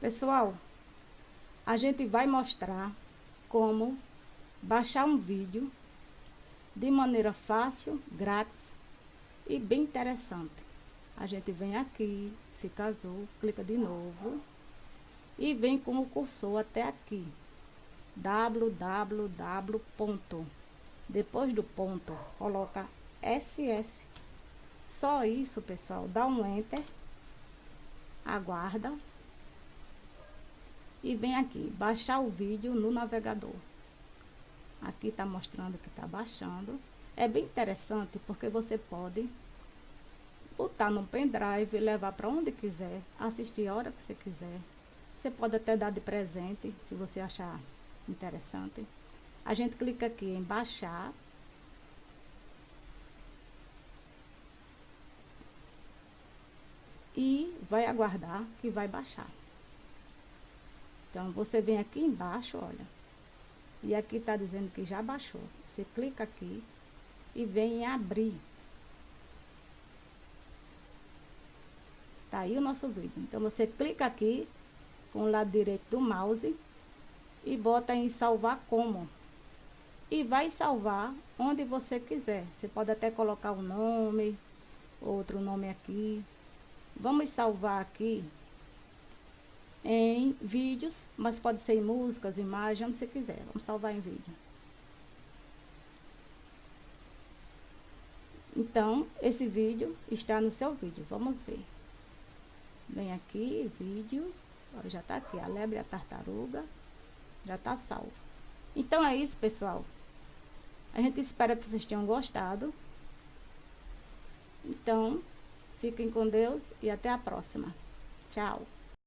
Pessoal, a gente vai mostrar como baixar um vídeo de maneira fácil, grátis e bem interessante. A gente vem aqui, fica azul, clica de novo e vem com o cursor até aqui. www. Depois do ponto, coloca SS. Só isso, pessoal. Dá um Enter. Aguarda e vem aqui, baixar o vídeo no navegador. Aqui está mostrando que está baixando. É bem interessante porque você pode botar no pendrive, levar para onde quiser, assistir a hora que você quiser. Você pode até dar de presente, se você achar interessante. A gente clica aqui em baixar. E vai aguardar que vai baixar. Então, você vem aqui embaixo, olha. E aqui está dizendo que já baixou. Você clica aqui e vem em abrir. Tá aí o nosso vídeo. Então, você clica aqui com o lado direito do mouse e bota em salvar como. E vai salvar onde você quiser. Você pode até colocar o um nome, outro nome aqui. Vamos salvar aqui em vídeos, mas pode ser em músicas, imagens, onde você quiser. Vamos salvar em vídeo. Então, esse vídeo está no seu vídeo. Vamos ver. Vem aqui, vídeos. Olha, já está aqui, a lebre e a tartaruga. Já está salvo. Então, é isso, pessoal. A gente espera que vocês tenham gostado. Então, fiquem com Deus e até a próxima. Tchau.